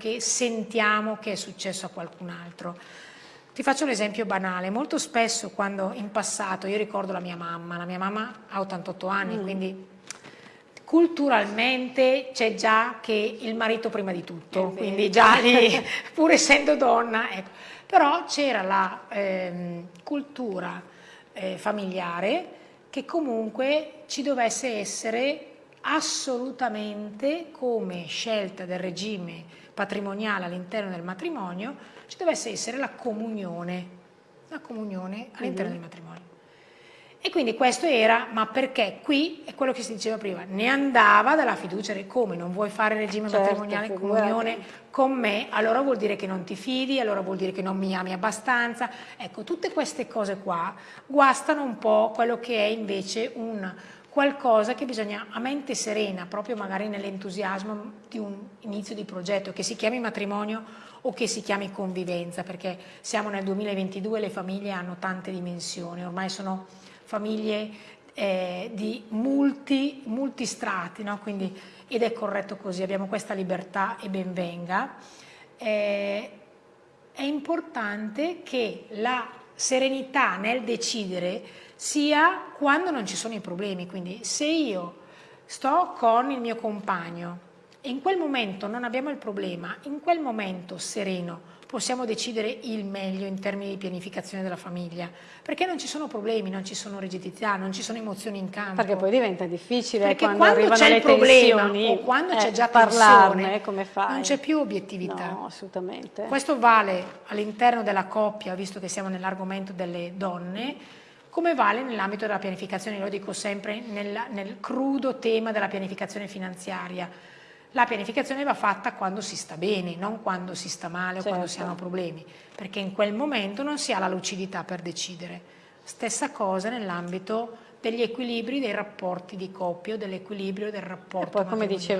che sentiamo che è successo a qualcun altro. Ti faccio l'esempio banale, molto spesso quando in passato, io ricordo la mia mamma, la mia mamma ha 88 anni, mm. quindi culturalmente c'è già che il marito prima di tutto, quindi già lì, pur essendo donna, ecco. però c'era la eh, cultura eh, familiare che comunque ci dovesse essere assolutamente come scelta del regime patrimoniale all'interno del matrimonio ci dovesse essere la comunione, la comunione all'interno mm -hmm. del matrimonio. E quindi questo era, ma perché qui è quello che si diceva prima, ne andava dalla fiducia come non vuoi fare regime certo, matrimoniale, comunione con me, allora vuol dire che non ti fidi, allora vuol dire che non mi ami abbastanza. Ecco, tutte queste cose qua guastano un po' quello che è invece un qualcosa che bisogna a mente serena, proprio magari nell'entusiasmo di un inizio di progetto, che si chiami matrimonio o che si chiami convivenza, perché siamo nel 2022 e le famiglie hanno tante dimensioni, ormai sono famiglie eh, di multi, multistrati, no? Quindi, ed è corretto così, abbiamo questa libertà e ben venga. Eh, è importante che la serenità nel decidere sia quando non ci sono i problemi, quindi se io sto con il mio compagno e in quel momento non abbiamo il problema, in quel momento sereno possiamo decidere il meglio in termini di pianificazione della famiglia, perché non ci sono problemi, non ci sono rigidità, non ci sono emozioni in campo. Perché poi diventa difficile perché quando, quando c'è il problema o quando eh, c'è già parlarne, come fai? non c'è più obiettività. No, assolutamente. Questo vale all'interno della coppia, visto che siamo nell'argomento delle donne, come vale nell'ambito della pianificazione, lo dico sempre nel, nel crudo tema della pianificazione finanziaria la pianificazione va fatta quando si sta bene, non quando si sta male certo. o quando si certo. hanno problemi, perché in quel momento non si ha la lucidità per decidere. Stessa cosa nell'ambito degli equilibri dei rapporti di coppia o dell'equilibrio del rapporto. E poi come diceva